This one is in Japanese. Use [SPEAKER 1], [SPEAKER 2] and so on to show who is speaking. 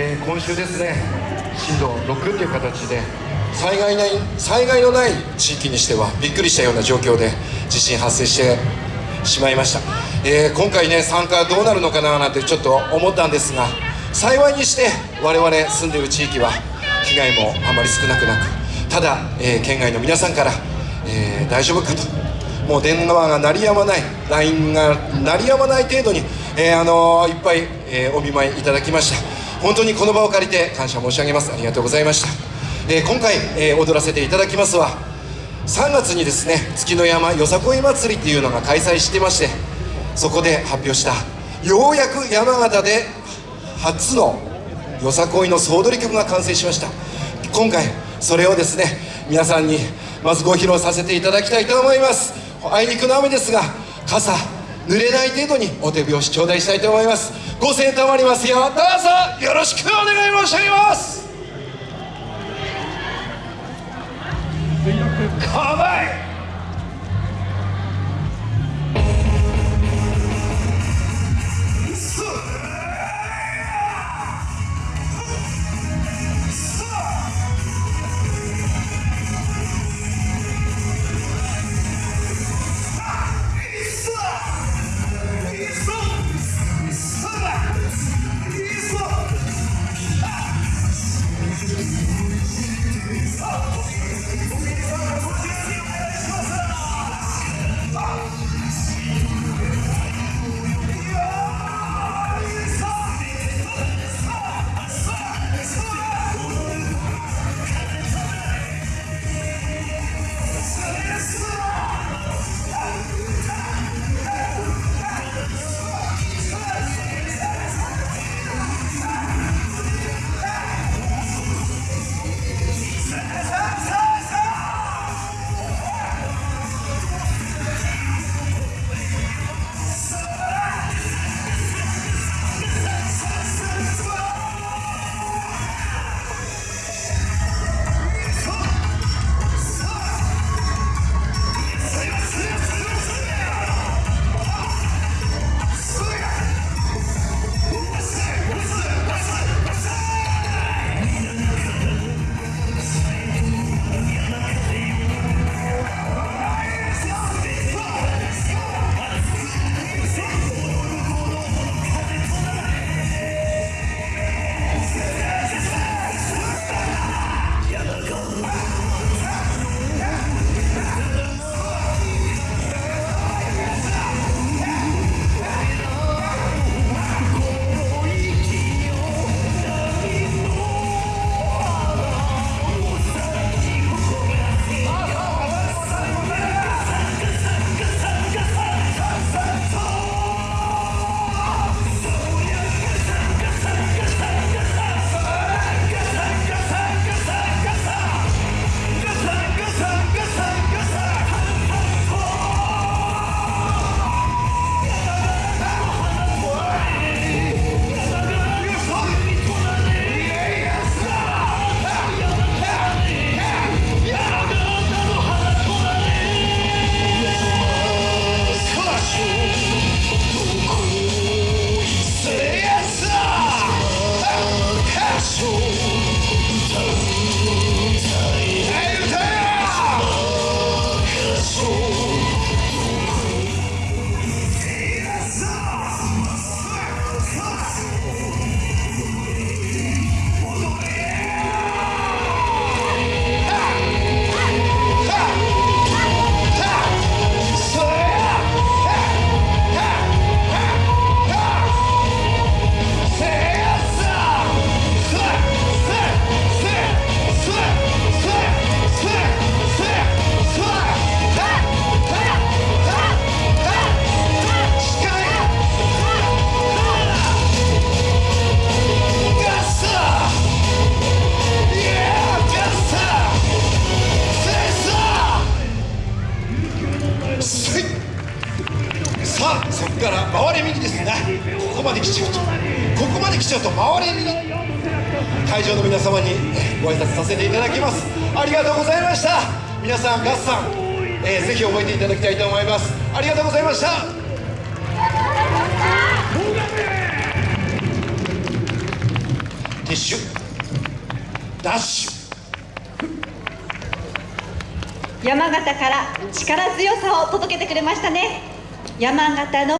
[SPEAKER 1] えー、今週ですね震度6という形で災害ない災害のない地域にしてはびっくりしたような状況で地震発生してしまいました、えー、今回ね参加どうなるのかななんてちょっと思ったんですが幸いにして我々住んでいる地域は被害もあまり少なくなくただ、えー、県外の皆さんから、えー、大丈夫かと。もう電話が鳴りやまない LINE が鳴りやまない程度に、えー、あのいっぱい、えお見舞いいただきました。本当にこの場を借りて感謝申し上げます。ありがとうございました、え今回、え踊らせていただきますは3月にですね月の山よさこい祭りっていうのが開催してましてそこで発表したようやく山形で初のよさこいの総取り曲が完成しました。今回それをですね皆さんにまずご披露させていただきたいと思います。あいにくの雨ですが傘濡れない程度にお手拍子頂戴したいと思います。ご声援賜りますよ。どうぞよろしくお願い申し上げます。構えこまで来ちゃうとここまで来ちゃうと回れ右会場の皆様にご挨拶させていただきます。ありがとうございました。皆さんガッサン、えー、ぜひ覚えていただきたいと思います。ありがとうございました。ティッシュ。ダッシュ。
[SPEAKER 2] 山形から力強さを届けてくれましたね。山形の